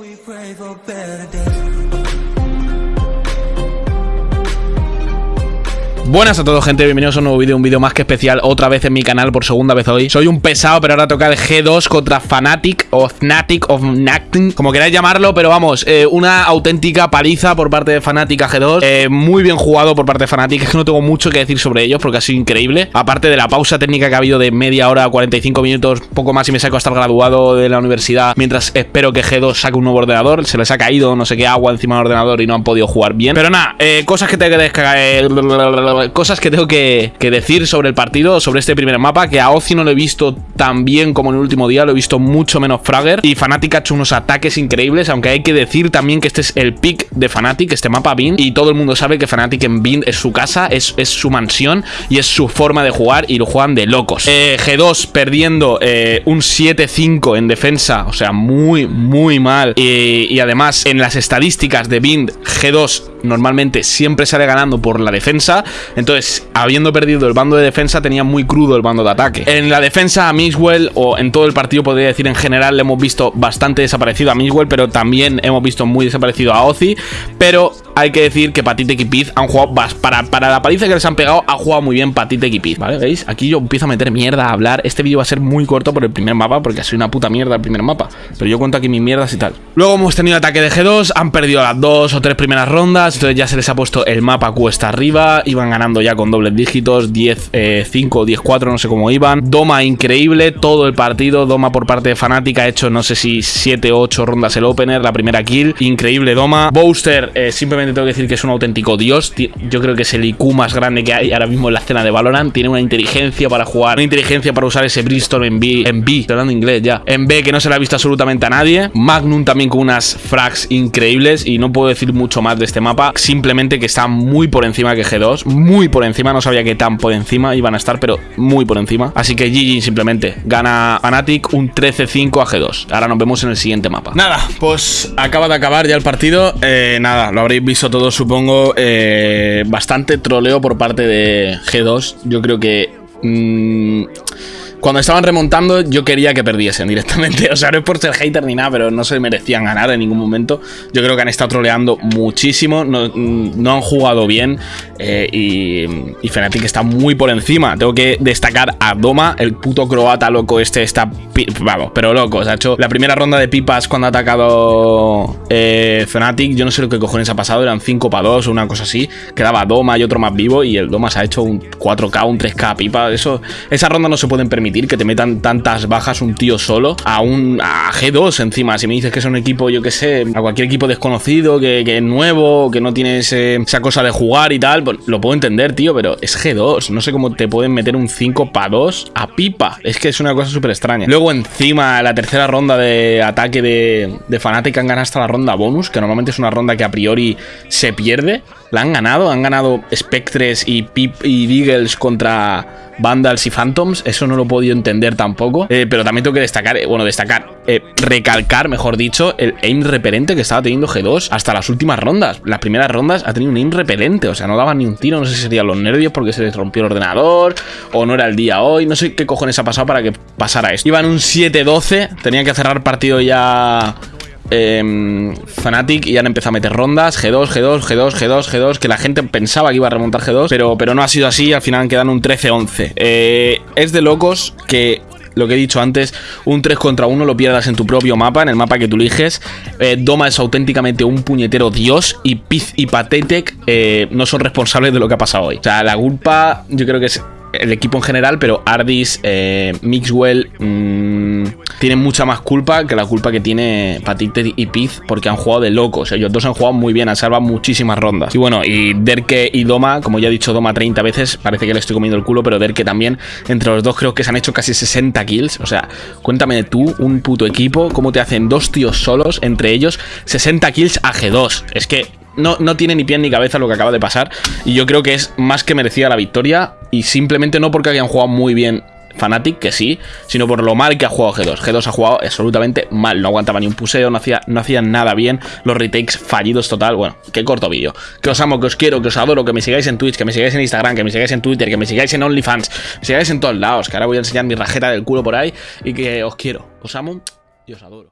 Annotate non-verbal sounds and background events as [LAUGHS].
We pray for better days. Buenas a todos gente, bienvenidos a un nuevo vídeo, un vídeo más que especial otra vez en mi canal por segunda vez hoy. Soy un pesado pero ahora toca el G2 contra Fnatic o Fnatic of Nacting Como queráis llamarlo, pero vamos, eh, una auténtica paliza por parte de Fnatic a G2 eh, Muy bien jugado por parte de Fnatic, es que no tengo mucho que decir sobre ellos porque ha sido increíble. Aparte de la pausa técnica que ha habido de media hora, 45 minutos, poco más y me saco hasta el graduado de la universidad Mientras espero que G2 saque un nuevo ordenador, se les ha caído no sé qué agua encima del ordenador y no han podido jugar bien. Pero nada, eh, cosas que tengo que descargar cosas que tengo que, decir sobre el partido, sobre este primer mapa, que a Ozi no lo he visto tan bien como en el último día, lo he visto mucho menos Fragger. Y Fnatic ha hecho unos ataques increíbles, aunque hay que decir también que este es el pick de Fnatic, este mapa Bind, y todo el mundo sabe que Fnatic en Bind es su casa, es, es su mansión y es su forma de jugar y lo juegan de locos. Eh, G2 perdiendo eh, un 7-5 en defensa, o sea, muy, muy mal. Y además, en las estadísticas de Bind, G2 normalmente siempre sale ganando por la defensa. Entonces, habiendo perdido el bando de defensa, tenía muy crudo el bando de ataque. En la defensa a Mixwell, o en todo el partido podría decir en general, le hemos visto bastante desaparecido a Mixwell, pero también hemos visto muy desaparecido a Ozzy. Pero hay que decir que Patite y Piz han jugado para, para la paliza que les han pegado, ha jugado muy bien Patite y Piz, ¿vale? ¿Veis? Aquí yo empiezo a meter mierda, a hablar. Este vídeo va a ser muy corto por el primer mapa, porque sido una puta mierda el primer mapa. Pero yo cuento aquí mis mierdas y tal. Luego hemos tenido ataque de G2, han perdido las dos o tres primeras rondas, entonces ya se les ha puesto el mapa cuesta arriba, iban ganando ya con dobles dígitos, 10, 5 10, 4, no sé cómo iban. Doma increíble, todo el partido, Doma por parte de Fnatic ha hecho no sé si 7 o 8 rondas el opener, la primera kill, increíble Doma. Booster, eh, simplemente tengo que decir que es un auténtico dios, yo creo que es el IQ más grande que hay ahora mismo en la escena de Valorant, tiene una inteligencia para jugar, una inteligencia para usar ese Bristol en B, en B, estoy hablando inglés ya, en B que no se le ha visto absolutamente a nadie. Magnum también con unas frags increíbles y no puedo decir mucho más de este mapa, simplemente que está muy por encima que G2, muy por encima, no sabía que tan por encima iban a estar, pero muy por encima. Así que GG simplemente, gana Fnatic un 13-5 a G2. Ahora nos vemos en el siguiente mapa. Nada, pues acaba de acabar ya el partido, eh, nada, lo habréis visto todos supongo, eh, bastante troleo por parte de G2, yo creo que... Mmm, cuando estaban remontando, yo quería que perdiesen directamente. [LAUGHS] O sea, no es por ser hater ni nada, pero no se merecían ganar en ningún momento. Yo creo que han estado troleando muchísimo, no, no han jugado bien eh, y, y Fnatic está muy por encima. Tengo que destacar a Doma, el puto croata loco este está... Vamos, pero loco. O ha hecho la primera ronda de pipas cuando ha atacado eh, Fnatic. Yo no sé lo que cojones ha pasado, eran 5 para 2 o una cosa así. Quedaba Doma y otro más vivo y el Doma se ha hecho un 4K, un 3K pipa. Eso, esa ronda no se pueden permitir que te metan tantas bajas un tío solo a un a G2 encima. Si me dices que es un equipo, yo que sé, a cualquier equipo desconocido, que, que es nuevo, que no tiene esa cosa de jugar y tal, pues lo puedo entender, tío, pero es G2. No sé cómo te pueden meter un 5 para 2 a pipa. Es que es una cosa súper extraña. Luego encima, la tercera ronda de ataque de, de Fnatic han ganado hasta la ronda bonus, que normalmente es una ronda que a priori se pierde. La han ganado, han ganado Spectres y Pip y Deagles contra Vandals y Phantoms. Eso no lo he podido entender tampoco. Eh, pero también tengo que destacar, eh, bueno, destacar, eh, recalcar, mejor dicho, el aim repelente que estaba teniendo G2 hasta las últimas rondas. Las primeras rondas ha tenido un aim repelente, o sea, no daba ni un tiro. No sé si serían los nervios porque se les rompió el ordenador o no era el día hoy. No sé qué cojones ha pasado para que pasara esto. Iban un 7-12, tenían que cerrar partido ya eh, Fnatic y han empezado a meter rondas, G2, G2, G2, G2, G2, que la gente pensaba que iba a remontar G2, pero, pero no ha sido así, al final quedan un 13-11. Eh, es de locos que lo que he dicho antes, un 3 contra 1 lo pierdas en tu propio mapa, en el mapa que tú eliges. Eh, Doma es auténticamente un puñetero dios y Piz y Patetek eh, no son responsables de lo que ha pasado hoy. O sea, la culpa yo creo que es el equipo en general, pero Ardis, eh, Mixwell mmm, tienen mucha más culpa que la culpa que tiene Patite y Piz porque han jugado de locos. Ellos dos han jugado muy bien, han salvado muchísimas rondas. Y bueno, y Derke y Doma, como ya he dicho Doma 30 veces, parece que le estoy comiendo el culo, pero Derke también, entre los dos creo que se han hecho casi 60 kills. O sea, cuéntame tú, un puto equipo, cómo te hacen dos tíos solos, entre ellos 60 kills a G2. Es que no, no, tiene ni pie ni cabeza lo que acaba de pasar. Y yo creo que es más que merecida la victoria. Y simplemente no porque hayan jugado muy bien Fnatic, que sí, sino por lo mal que ha jugado G2. G2 ha jugado absolutamente mal. No aguantaba ni un puseo, no hacía, no hacía nada bien. Los retakes fallidos total. Bueno, qué corto vídeo. Que os amo, que os quiero, que os adoro, que me sigáis en Twitch, que me sigáis en Instagram, que me sigáis en Twitter, que me sigáis en OnlyFans, me sigáis en todos lados. Que ahora voy a enseñar mi rajeta del culo por ahí. Y que os quiero, os amo y os adoro.